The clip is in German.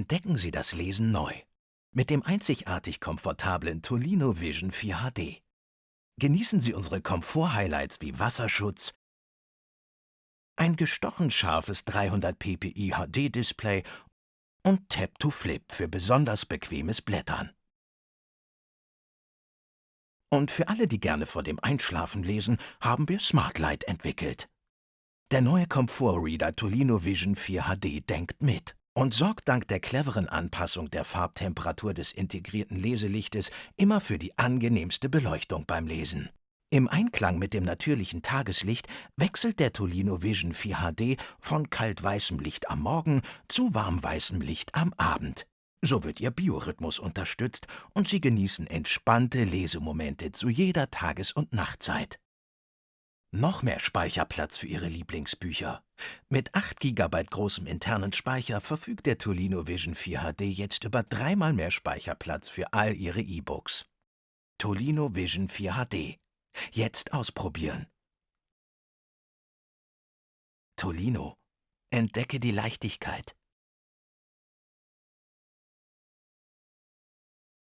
Entdecken Sie das Lesen neu. Mit dem einzigartig komfortablen Tolino Vision 4 HD. Genießen Sie unsere Komfort-Highlights wie Wasserschutz, ein gestochen scharfes 300 ppi HD-Display und Tap to Flip für besonders bequemes Blättern. Und für alle, die gerne vor dem Einschlafen lesen, haben wir Smartlight entwickelt. Der neue Komfortreader Tolino Vision 4 HD denkt mit und sorgt dank der cleveren Anpassung der Farbtemperatur des integrierten Leselichtes immer für die angenehmste Beleuchtung beim Lesen. Im Einklang mit dem natürlichen Tageslicht wechselt der Tolino Vision 4 HD von kaltweißem Licht am Morgen zu warmweißem Licht am Abend. So wird Ihr Biorhythmus unterstützt und Sie genießen entspannte Lesemomente zu jeder Tages- und Nachtzeit. Noch mehr Speicherplatz für Ihre Lieblingsbücher. Mit 8 GB großem internen Speicher verfügt der Tolino Vision 4 HD jetzt über dreimal mehr Speicherplatz für all Ihre E-Books. Tolino Vision 4 HD Jetzt ausprobieren. Tolino. Entdecke die Leichtigkeit.